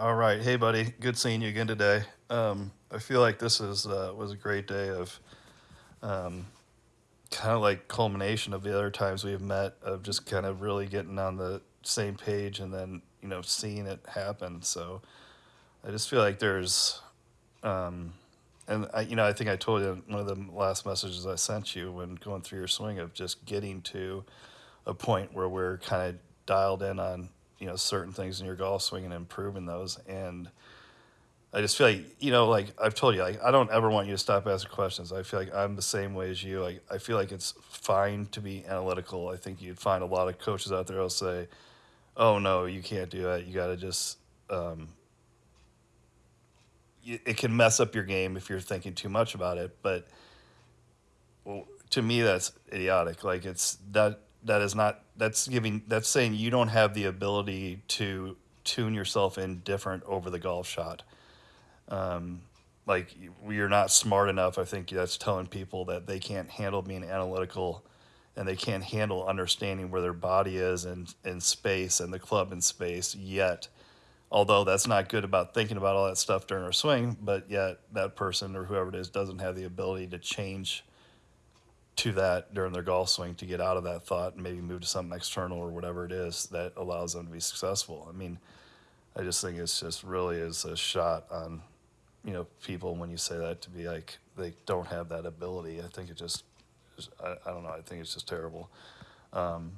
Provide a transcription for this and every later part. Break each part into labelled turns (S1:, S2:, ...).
S1: All right, hey buddy, good seeing you again today. Um, I feel like this is uh, was a great day of um, kind of like culmination of the other times we've met of just kind of really getting on the same page and then you know seeing it happen. So I just feel like there's um, and I, you know I think I told you in one of the last messages I sent you when going through your swing of just getting to a point where we're kind of dialed in on you know certain things in your golf swing and improving those and I just feel like you know, like I've told you, like I don't ever want you to stop asking questions. I feel like I'm the same way as you. Like I feel like it's fine to be analytical. I think you'd find a lot of coaches out there who'll say, "Oh no, you can't do that. You got to just." Um, it can mess up your game if you're thinking too much about it. But well, to me, that's idiotic. Like it's that that is not that's giving that's saying you don't have the ability to tune yourself in different over the golf shot um, like you're not smart enough. I think that's telling people that they can't handle being analytical and they can't handle understanding where their body is and in space and the club in space yet. Although that's not good about thinking about all that stuff during our swing, but yet that person or whoever it is doesn't have the ability to change to that during their golf swing to get out of that thought and maybe move to something external or whatever it is that allows them to be successful. I mean, I just think it's just really is a shot on you know people when you say that to be like they don't have that ability. I think it just I, I don't know. I think it's just terrible. Um,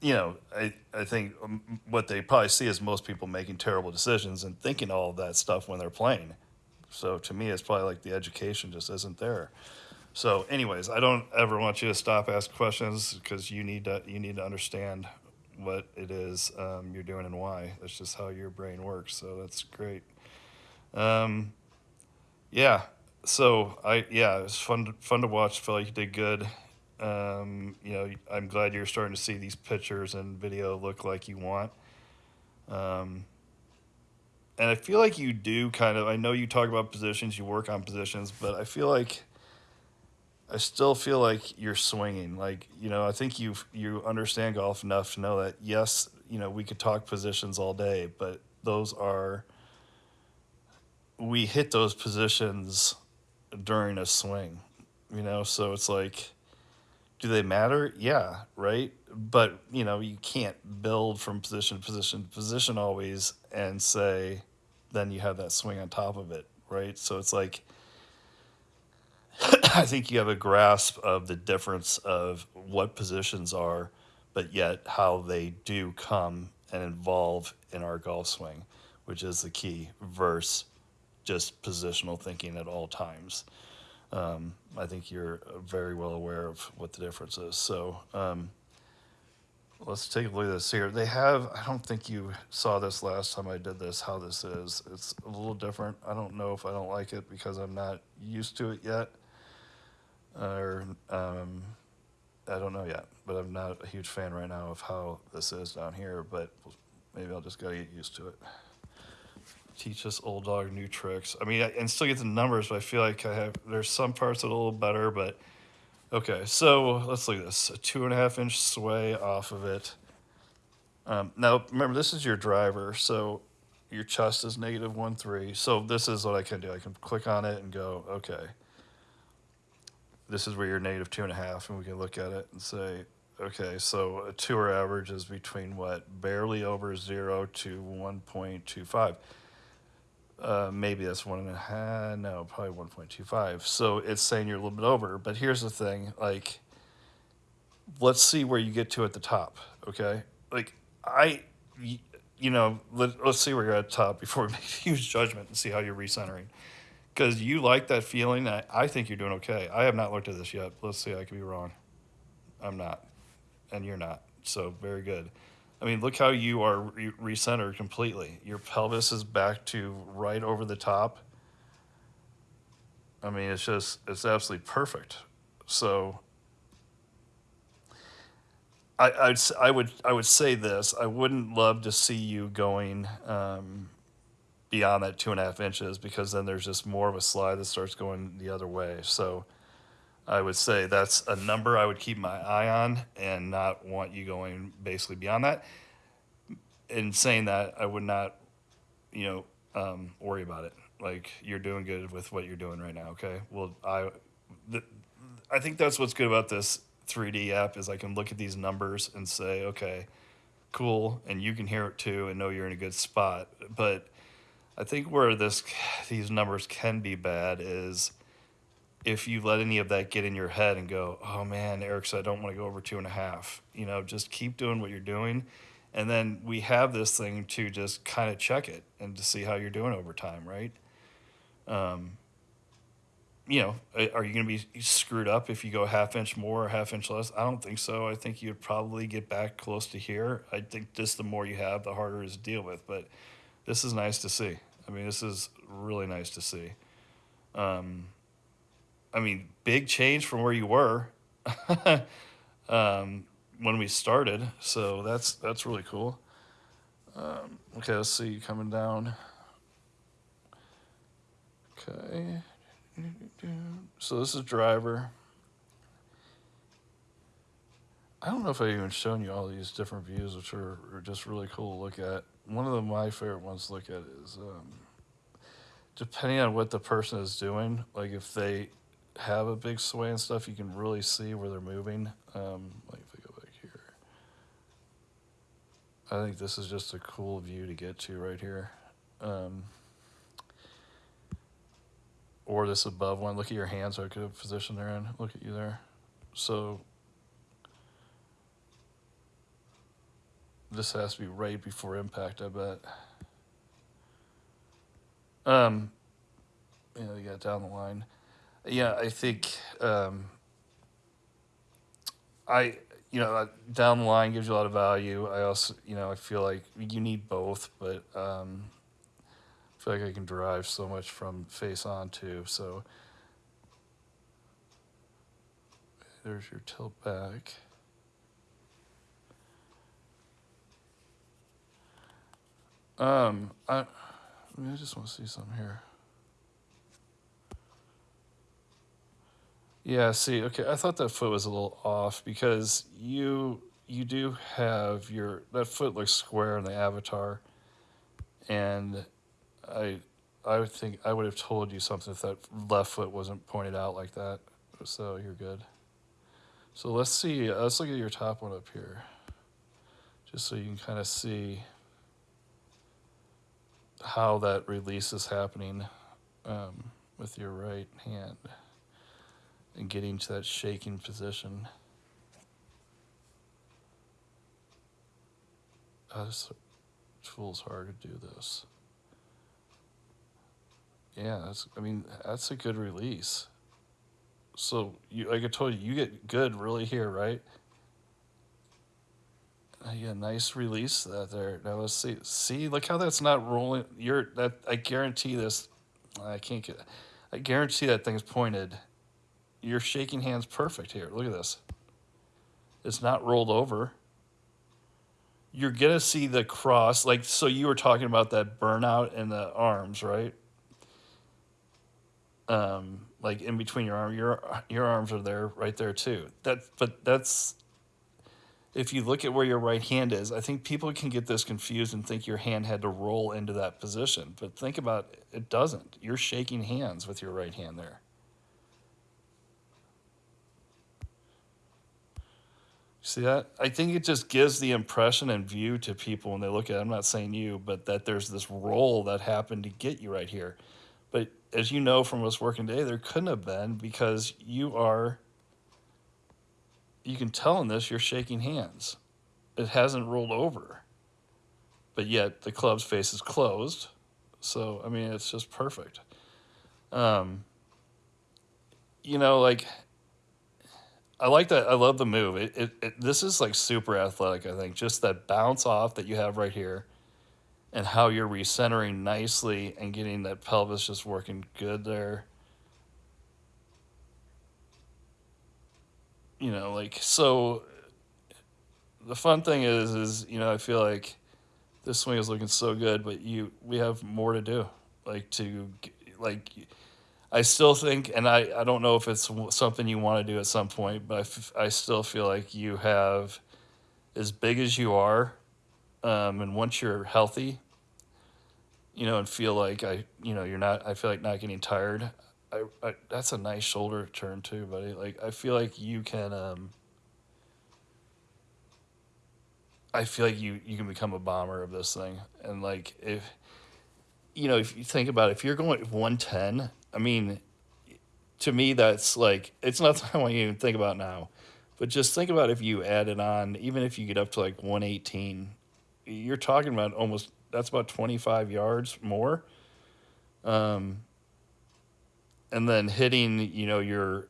S1: you know, I, I think um, what they probably see is most people making terrible decisions and thinking all of that stuff when they're playing. So to me, it's probably like the education just isn't there. So, anyways, I don't ever want you to stop asking questions because you need to you need to understand what it is um, you're doing and why. That's just how your brain works. So that's great. Um, yeah. So I yeah, it was fun fun to watch. Felt like you did good. Um, you know, I'm glad you're starting to see these pictures and video look like you want. Um, and I feel like you do kind of. I know you talk about positions, you work on positions, but I feel like I still feel like you're swinging. Like you know, I think you you understand golf enough to know that yes, you know, we could talk positions all day, but those are we hit those positions during a swing, you know, so it's like, do they matter? Yeah, right. But you know, you can't build from position to position to position always and say, then you have that swing on top of it, right? So it's like, I think you have a grasp of the difference of what positions are, but yet how they do come and involve in our golf swing, which is the key verse just positional thinking at all times. Um, I think you're very well aware of what the difference is. So um, let's take a look at this here. They have, I don't think you saw this last time I did this, how this is. It's a little different. I don't know if I don't like it because I'm not used to it yet. Or um, I don't know yet, but I'm not a huge fan right now of how this is down here, but maybe I'll just gotta get used to it teach this old dog new tricks. I mean, I, and still get the numbers, but I feel like I have there's some parts that are a little better. But okay, so let's look at this: a two and a half inch sway off of it. Um, now, remember, this is your driver, so your chest is negative one three. So this is what I can do. I can click on it and go, okay. This is where you're negative two and a half, and we can look at it and say, okay, so a tour average is between what barely over zero to one point two five uh, maybe that's one and a half. No, probably one point two five. So it's saying you're a little bit over. But here's the thing: like, let's see where you get to at the top. Okay, like I, you know, let, let's see where you're at top before we make a huge judgment and see how you're recentering. Because you like that feeling. I, I think you're doing okay. I have not looked at this yet. Let's see. I could be wrong. I'm not, and you're not. So very good. I mean, look how you are re- recentered completely. Your pelvis is back to right over the top. I mean, it's just, it's absolutely perfect. So I, I'd, I would, I would say this. I wouldn't love to see you going um, beyond that two and a half inches because then there's just more of a slide that starts going the other way. So I would say that's a number I would keep my eye on and not want you going basically beyond that. In saying that, I would not, you know, um, worry about it. Like you're doing good with what you're doing right now. Okay. Well, I, the, I think that's what's good about this 3D app is I can look at these numbers and say, okay, cool, and you can hear it too and know you're in a good spot. But I think where this these numbers can be bad is if you let any of that get in your head and go, oh man, Eric said I don't want to go over two and a half. You know, just keep doing what you're doing. And then we have this thing to just kind of check it and to see how you're doing over time, right? Um, you know, are you going to be screwed up if you go half inch more or half inch less? I don't think so. I think you'd probably get back close to here. I think just the more you have, the harder it is to deal with. But this is nice to see. I mean, this is really nice to see. Um, I mean, big change from where you were um, when we started. So that's that's really cool. Um, okay, let's see coming down. Okay. So this is driver. I don't know if I've even shown you all these different views, which are, are just really cool to look at. One of the, my favorite ones to look at is um, depending on what the person is doing, like if they have a big sway and stuff, you can really see where they're moving. Um, like if I go back here, I think this is just a cool view to get to right here. Um, or this above one. Look at your hands, what good position they're in. Look at you there. So this has to be right before impact, I bet. Um, you know, you got down the line. Yeah, I think um, I, you know, down the line gives you a lot of value. I also, you know, I feel like you need both, but um, feel like I can derive so much from face on too. So there's your tilt back. Um, I, I, mean, I just want to see something here. Yeah, see, okay, I thought that foot was a little off because you you do have your that foot looks square in the avatar, and I I would think I would have told you something if that left foot wasn't pointed out like that. So you're good. So let's see. Let's look at your top one up here, just so you can kind of see how that release is happening um, with your right hand and getting to that shaking position. Oh, this tool's hard to do this. Yeah, that's. I mean, that's a good release. So you, like I told you, you get good really here, right? Yeah, nice release that there. Now let's see. See, look how that's not rolling. You're that. I guarantee this. I can't get. I guarantee that thing's pointed. You're shaking hands perfect here. Look at this. It's not rolled over. You're gonna see the cross, like so. You were talking about that burnout in the arms, right? um, like in between your arm, your your arms are there, right there too. That, but that's if you look at where your right hand is. I think people can get this confused and think your hand had to roll into that position, but think about it, it doesn't. You're shaking hands with your right hand there. See that? I think it just gives the impression and view to people when they look at it. I'm not saying you, but that there's this roll that happened to get you right here. But as you know from us working today, there couldn't have been because you are, you can tell in this, you're shaking hands. It hasn't rolled over, but yet the club's face is closed. So, I mean, it's just perfect. Um, you know, like, I like that. I love the move. It, it, it, this is like super athletic, I think. Just that bounce off that you have right here and how you're recentering nicely and getting that pelvis just working good there. You know, like so the fun thing is is, you know, I feel like this swing is looking so good, but you we have more to do. Like to like I still think, and I, I don't know if it's something you want to do at some point, but I, f- I still feel like you have, as big as you are, um, and once you're healthy, you know, and feel like I, you know, you're not. I feel like not getting tired. I, I that's a nice shoulder turn too, buddy. Like I feel like you can. um I feel like you you can become a bomber of this thing, and like if you know if you think about it, if you're going one ten, I mean, to me that's like it's not something I want you to think about now, but just think about if you added on, even if you get up to like one eighteen, you're talking about almost that's about twenty five yards more, um, and then hitting, you know, you're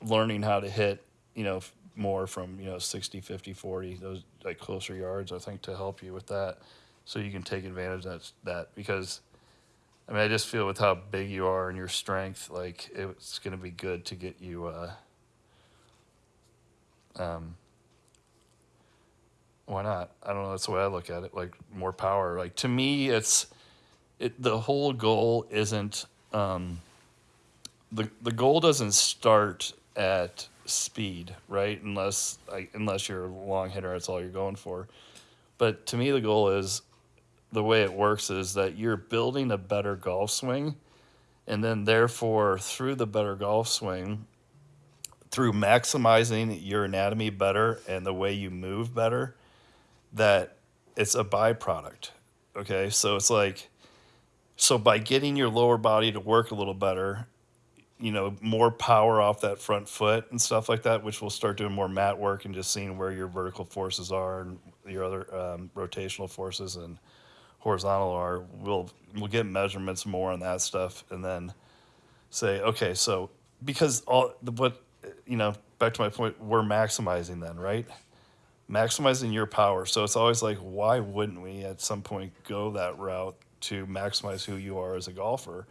S1: learning how to hit, you know, more from you know 60 50 40 those like closer yards i think to help you with that. So you can take advantage of that, that because i mean i just feel with how big you are and your strength like it's going to be good to get you uh um why not? I don't know that's the way i look at it like more power. Like to me it's it the whole goal isn't um the the goal doesn't start at speed, right? Unless unless you're a long hitter, that's all you're going for. But to me, the goal is the way it works is that you're building a better golf swing, and then therefore through the better golf swing, through maximizing your anatomy better and the way you move better, that it's a byproduct. Okay, so it's like so by getting your lower body to work a little better you know, more power off that front foot and stuff like that, which will start doing more mat work and just seeing where your vertical forces are and your other um, rotational forces and horizontal are. We'll we'll get measurements more on that stuff and then say, okay, so because all the what you know, back to my point, we're maximizing then, right? Maximizing your power. So it's always like, why wouldn't we at some point go that route to maximize who you are as a golfer?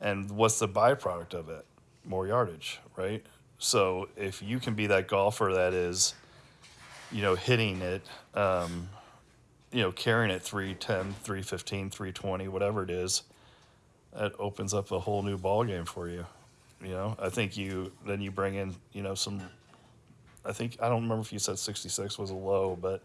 S1: And what's the byproduct of it? More yardage, right? So if you can be that golfer that is, you know, hitting it, um, you know, carrying it 310, 315, 320, whatever it is, that opens up a whole new ball game for you. You know, I think you then you bring in, you know, some I think I don't remember if you said 66 was a low, but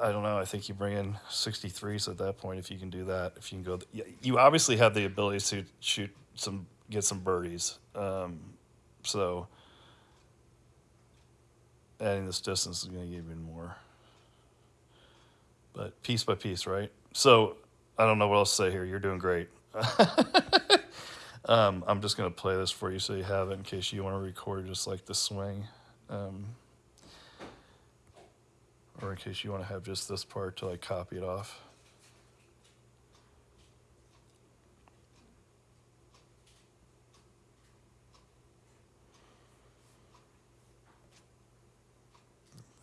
S1: I don't know. I think you bring in 63s at that point if you can do that. If you can go, th- you obviously have the ability to shoot some, get some birdies. Um, so adding this distance is going to give you more. But piece by piece, right? So I don't know what else to say here. You're doing great. um, I'm just going to play this for you so you have it in case you want to record just like the swing. Um, or in case you want to have just this part to like copy it off.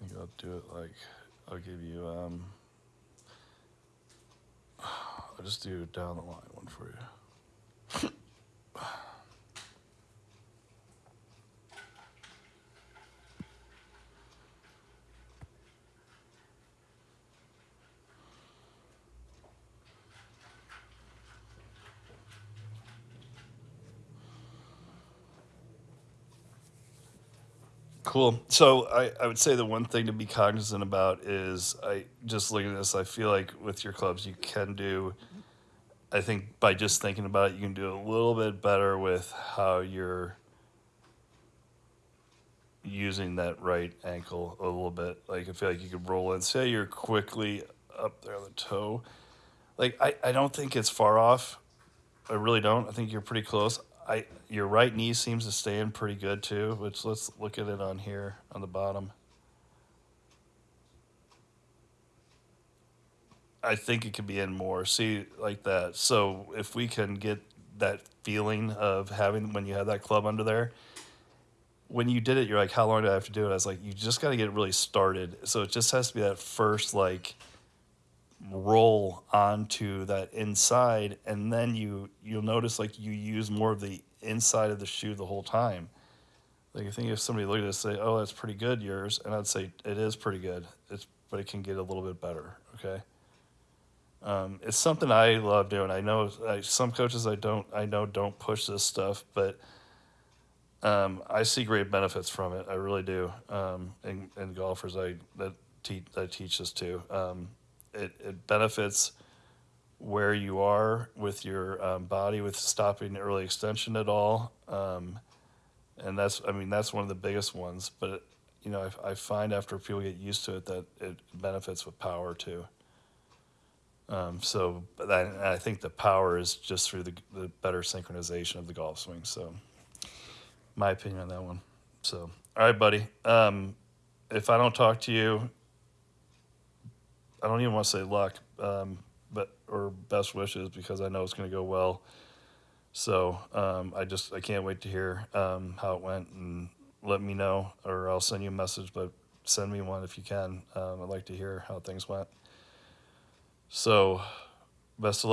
S1: I think I'll do it like I'll give you um I'll just do down the line one for you. Cool. So I, I would say the one thing to be cognizant about is I just looking at this, I feel like with your clubs you can do I think by just thinking about it you can do a little bit better with how you're using that right ankle a little bit. Like I feel like you could roll in. Say you're quickly up there on the toe. Like I, I don't think it's far off. I really don't. I think you're pretty close. I your right knee seems to stay in pretty good too, which let's look at it on here on the bottom. I think it could be in more. See like that. So if we can get that feeling of having when you have that club under there, when you did it, you're like, how long do I have to do it? I was like, you just got to get really started. So it just has to be that first like roll onto that inside, and then you you'll notice like you use more of the inside of the shoe the whole time. Like I think if somebody looked at it say, oh, that's pretty good yours, and I'd say it is pretty good. It's but it can get a little bit better. Okay. Um, it's something I love doing. I know I, some coaches I don't I know don't push this stuff, but um, I see great benefits from it. I really do. Um, and, and golfers I that teach I teach this to. It it benefits where you are with your um, body with stopping early extension at all. Um, and that's, I mean, that's one of the biggest ones. But, you know, I, I find after people get used to it that it benefits with power too. Um, so I, I think the power is just through the, the better synchronization of the golf swing. So, my opinion on that one. So, all right, buddy. Um, if I don't talk to you, I don't even want to say luck, um, but or best wishes because I know it's going to go well. So um, I just I can't wait to hear um, how it went and let me know, or I'll send you a message. But send me one if you can. Um, I'd like to hear how things went. So, best of luck.